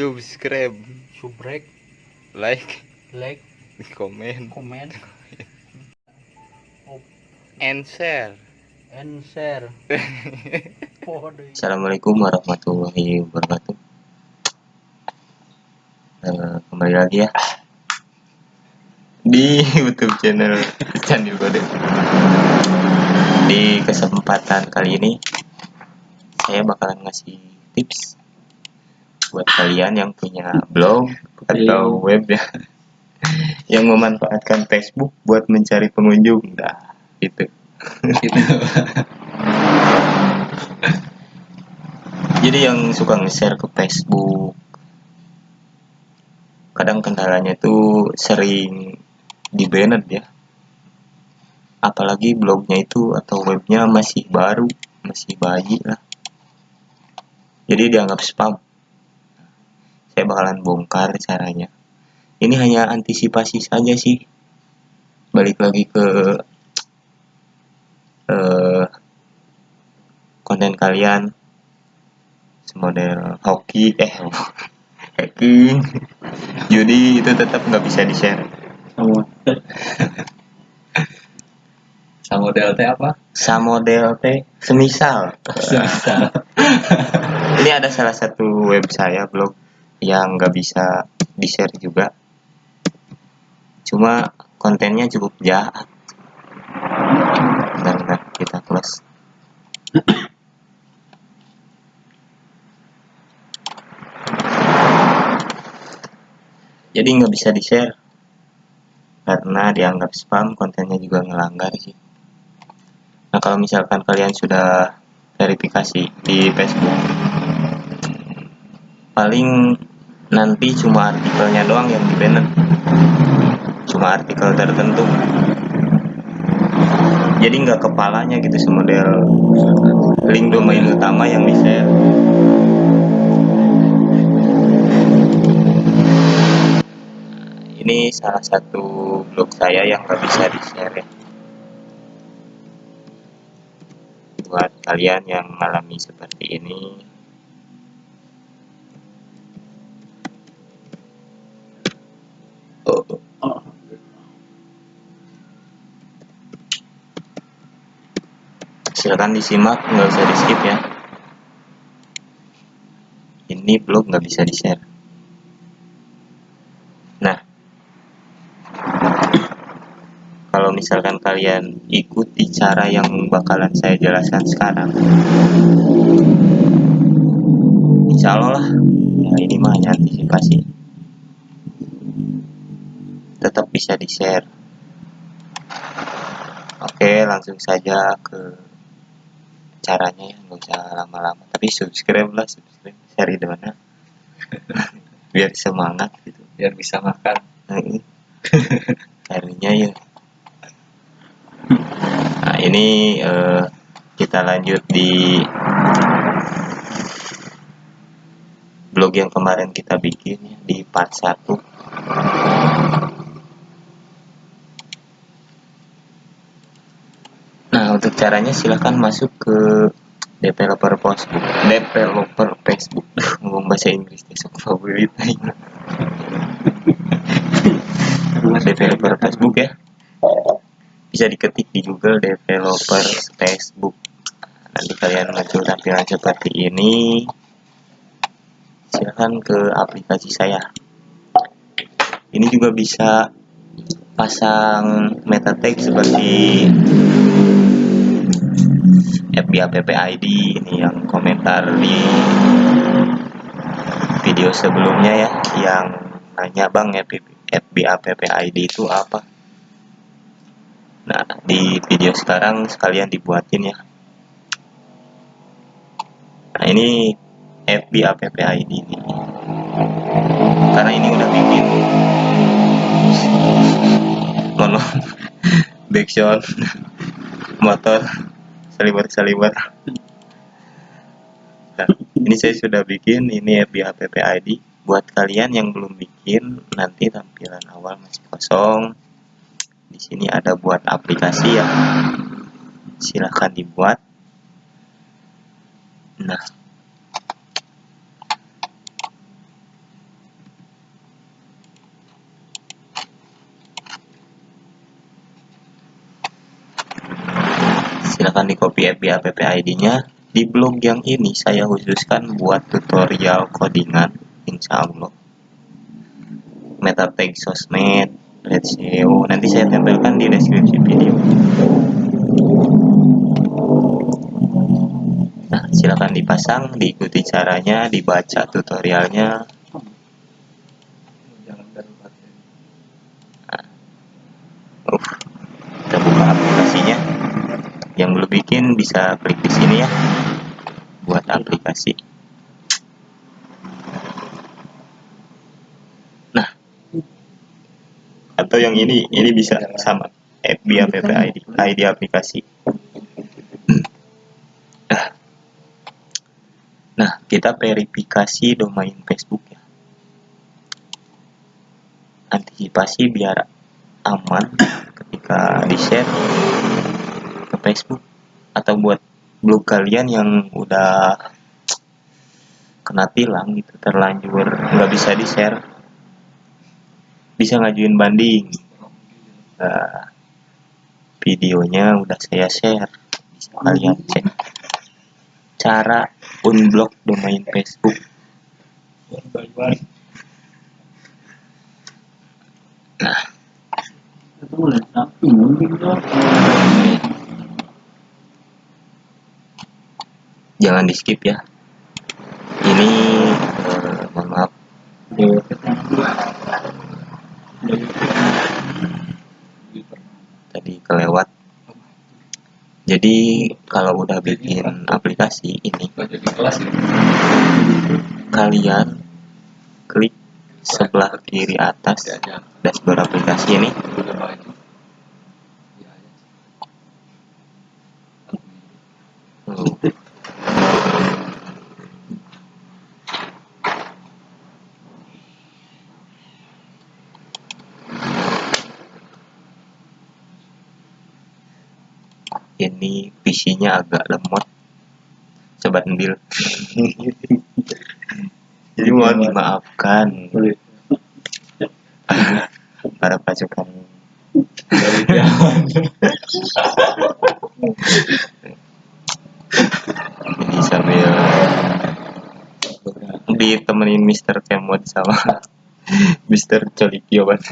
subscribe. Subrek. Like. Like. Comment komen. And share. And share. Assalamualaikum warahmatullahi wabarakatuh. Eh, kembali lagi ya. Di YouTube channel Candi Bode. Di kesempatan kali ini saya bakalan ngasih tips buat kalian yang punya blog atau web ya yang memanfaatkan Facebook buat mencari pengunjung. Nah, itu. Jadi yang suka nge-share ke Facebook kadang kendalanya tuh sering di banned ya. Apalagi blognya itu atau webnya masih baru, masih bayi lah. Jadi dianggap spam. Saya bakalan bongkar caranya. Ini hanya antisipasi saja sih. Balik lagi ke eh, konten kalian semodel hoki eh hacking judi itu tetap nggak bisa di share sama sama DLT apa? samodel teh semisal Semisal. ini ada salah satu web saya blog yang nggak bisa di share juga. Cuma kontennya cukup jahat bentar, bentar, kita close. Jadi nggak bisa di share karena dianggap spam kontennya juga ngelanggar sih. Nah kalau misalkan kalian sudah verifikasi di Facebook paling nanti cuma artikelnya doang yang di cuma artikel tertentu. Jadi nggak kepalanya gitu semodel link domain utama yang di share. Ini salah satu blog saya yang nggak bisa di share ya. Buat kalian yang mengalami seperti ini silakan disimak nggak usah di skip ya. Ini blog nggak bisa di share nah. Kalau misalkan kalian ikuti cara yang bakalan saya jelaskan sekarang insya Allah lah nah ini mah hanya antisipasi tetap bisa di share oke langsung saja ke caranya ya nggak usah lama-lama. Tapi subscribe lah subscribe. Share di mana? Biar semangat gitu. Biar bisa makan. Carinya ya. Nah ini eh, kita lanjut di blog yang kemarin kita bikin ya, di part 1 Nah, untuk caranya silahkan masuk ke developer Facebook, developer Facebook, ngomong bahasa Inggris deh, sok favorit developer Facebook ya. Bisa diketik di Google developer Facebook. Nanti kalian muncul tampilan seperti ini. Silahkan ke aplikasi saya. Ini juga bisa pasang meta tag seperti FB app ID ini yang komentar di video sebelumnya ya yang nanya bang FB app ID itu apa? Nah di video sekarang sekalian dibuatin ya. Nah ini FB app ID ini. Karena ini udah bikin mono backsound motor salibat-salibat nah, ini saya sudah bikin ini FB app ID buat kalian yang belum bikin nanti tampilan awal masih kosong. Di sini ada buat aplikasi ya. Silahkan dibuat. Nah silahkan di copy FB app ID-nya di blog yang ini saya khususkan buat tutorial codingan insya Allah. Meta tag sosmed red SEO nanti saya tempelkan di deskripsi video. Nah silahkan dipasang diikuti caranya dibaca tutorialnya Jangan darurat ya. Uh, kita buka aplikasinya. Bikin bisa klik di sini ya buat aplikasi. Nah, atau yang ini, ini bisa sama FB app ID, ID aplikasi. Nah. Nah, kita verifikasi domain Facebook ya. Antisipasi biar aman ketika di share ke Facebook atau buat blog kalian yang udah kena tilang gitu terlanjur nggak bisa di share bisa ngajuin banding. Nah, videonya udah saya share. Bisa kalian cek cara unblock domain Facebook. Nah jangan di skip ya. Ini eh, mohon maaf. Tadi kelewat. Jadi kalau udah bikin aplikasi ini kalian klik sebelah kiri atas dashboard aplikasi ini ini PC-nya agak lemot sobat ndil jadi mohon dimaafkan para pasukan Dari ini sambil ditemenin Mr. Kemod sama Mr. Colikio Ban.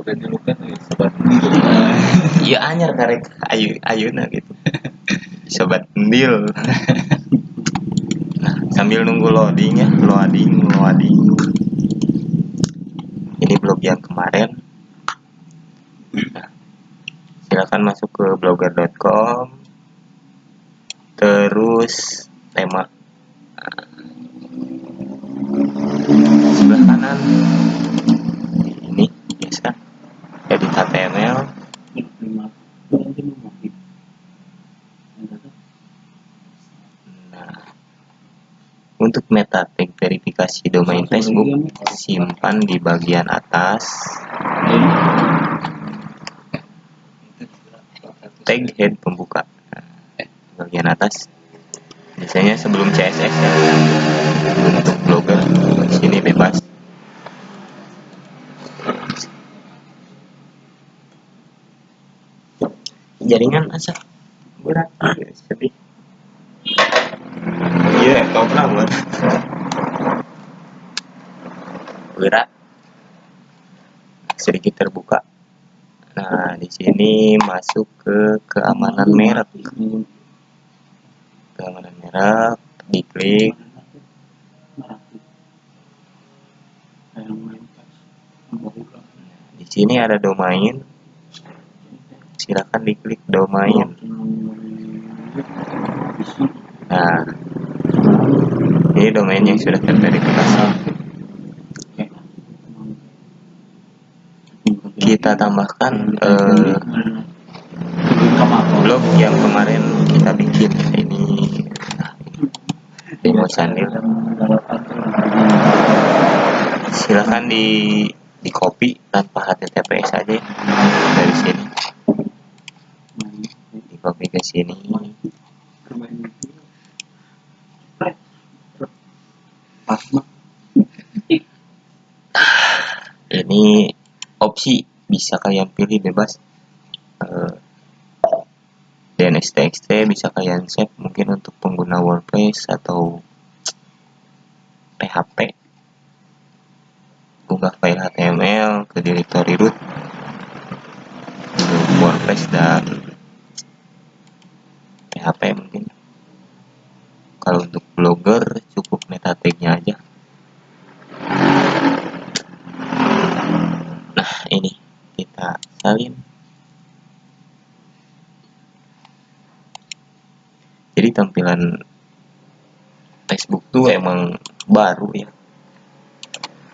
Bukannya luka nih, sobat. Iya anyar karek ayu ayuna gitu. Sobat Ndil. Nah, sambil nunggu loading ya, loading, loading. Ini blog yang kemarin. Nah, silakan masuk ke blogger.com. Terus tema sebelah kanan ini biasa edit HTML Nah, untuk meta tag verifikasi domain Facebook, simpan di bagian atas. Tag head pembuka. Bagian atas. Biasanya sebelum CSS ya. Untuk blogger, di sini bebas. Jaringan asap berat, sedih. Iya, kau banget. Gerak sedikit terbuka. Nah, di sini masuk ke keamanan merek. Keamanan merek, diklik. Di sini ada domain. Silakan diklik domain. Nah, ini domain yang sudah terverifikasi. Kita tambahkan eh, blog yang kemarin kita bikin ini demo sandil. Silahkan di di copy tanpa HTTPS aja dari sini. Copy ke sini. ini opsi bisa kalian pilih bebas. Eh, DNS TXT bisa kalian save mungkin untuk pengguna WordPress atau PHP unggah file HTML ke directory root. WordPress dan PHP mungkin? Kalau untuk blogger cukup meta aja. Nah ini kita salin. Jadi tampilan Facebook tuh emang baru ya.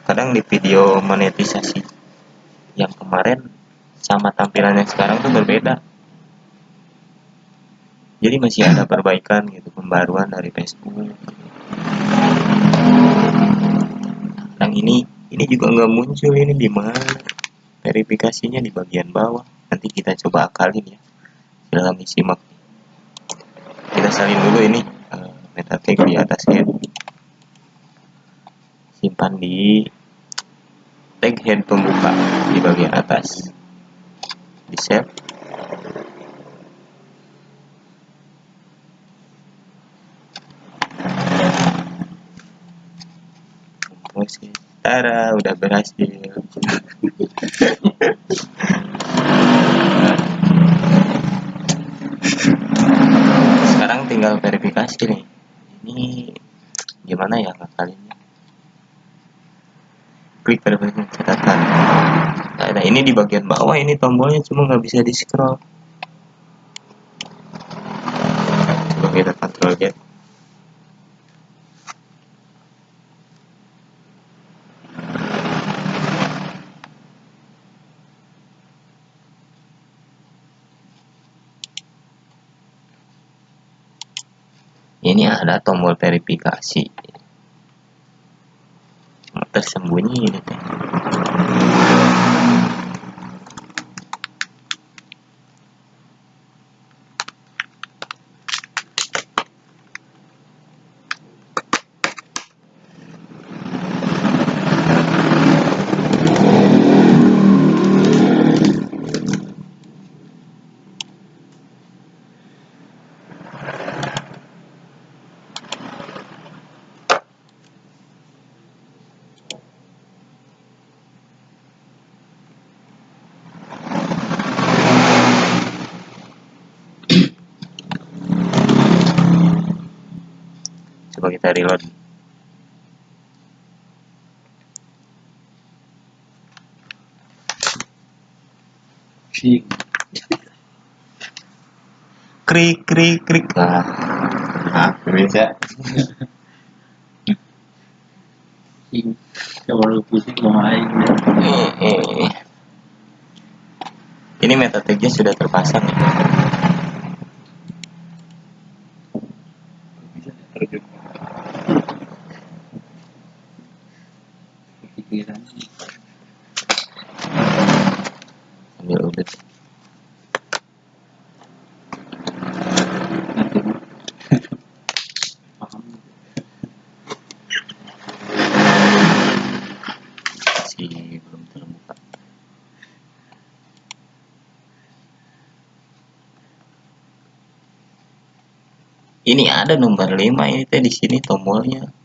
Kadang di video monetisasi yang kemarin sama tampilan yang sekarang tuh berbeda jadi masih ada perbaikan gitu pembaruan dari Facebook. Yang ini ini juga nggak muncul ini di mana. Verifikasinya di bagian bawah. Nanti kita coba akalin ya. Dalam simak kita salin dulu ini eh, meta tag di atas head simpan di tag head pembuka di bagian atas. Di save Oke, Tara udah berhasil. Sekarang tinggal verifikasi nih. Ini gimana ya ngakalinnya? Klik verifikasi catatan. Nah, ini di bagian bawah ini tombolnya cuma nggak bisa di scroll. Coba kita kontrol Z. ini ada tombol verifikasi. Tersembunyi coba kita reload krik krik krik bisa. Coba lu pusing mau main. Eh, eh. ini tagnya sudah terpasang ya Pikiran. belum terbuka. Ini ada nomor 5 ini teh di sini tombolnya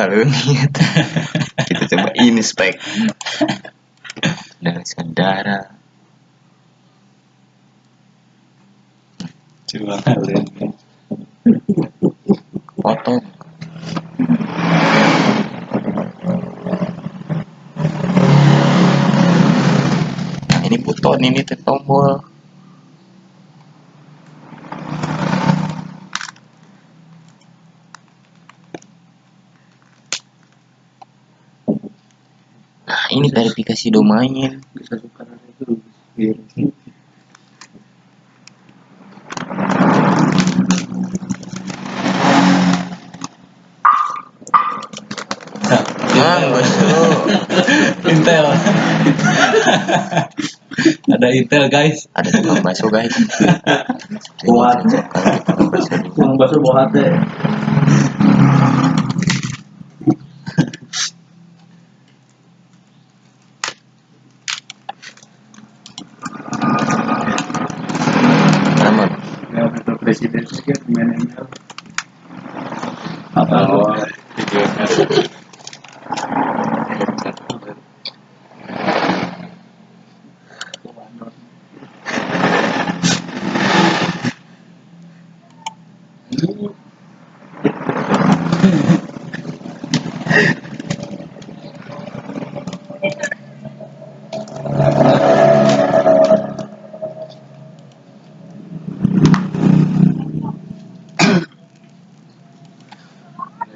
nggak lihat. Kita coba inspect dari saudara Coba. Kalian. foto. Nah ini buton ini tombol nah ini verifikasi domain Bisa suka itu. Intel. Ada Intel guys. ada tukang bakso guys Buat. tukang bakso dulu. Yang bakso bawa hati. dia pemain ML apa lu Oh, tujuannya Ini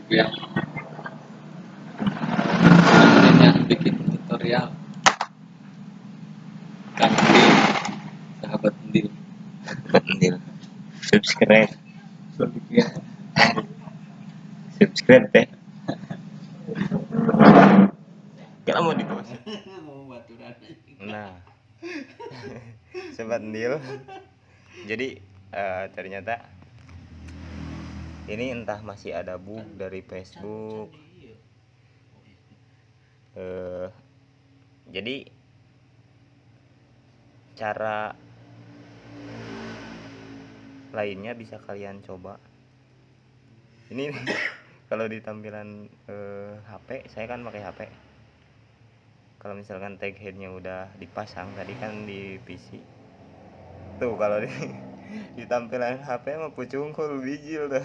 lagi yang yang bikin tutorial kaki sahabat sendiri Pendil. Subscribe, Sofian subscribe deh. Kalau mau di mau baturan Nah, sobat Ndil. Jadi eh, ternyata ini entah masih ada bug dari Facebook. Eh, jadi cara lainnya bisa kalian coba. Ini kalau di tampilan eh, HP, saya kan pakai HP kalau misalkan tag headnya udah dipasang tadi kan di PC tuh kalau di, di tampilan HP mah pucungkul bijil tuh.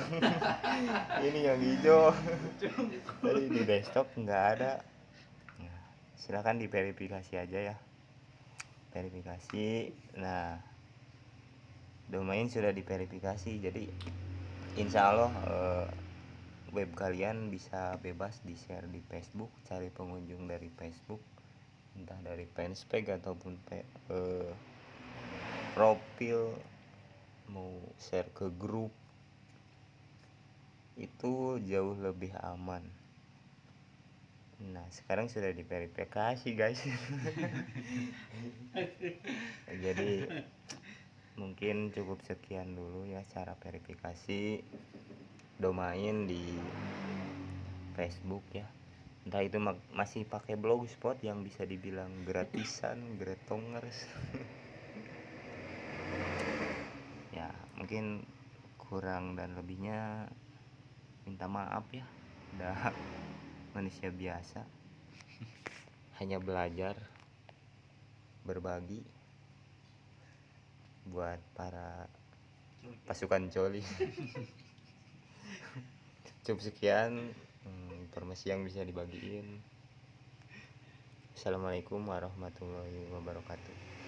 Ini yang hijau. Tadi di desktop nggak ada. Nah, silakan diverifikasi aja ya. Verifikasi. Nah domain sudah diverifikasi jadi insya Allah eh, web kalian bisa bebas di share di Facebook cari pengunjung dari Facebook entah dari fanspage ataupun pe- eh, profil mau share ke grup itu jauh lebih aman. Nah sekarang sudah diverifikasi guys. Jadi mungkin cukup sekian dulu ya cara verifikasi domain di Facebook ya. Entah itu ma- masih pakai blogspot yang bisa dibilang gratisan gretongers. Ya mungkin kurang dan lebihnya minta maaf ya. Udah manusia biasa. Hanya belajar berbagi buat para pasukan coli cukup sekian hmm, informasi yang bisa dibagiin. Assalamualaikum warahmatullahi wabarakatuh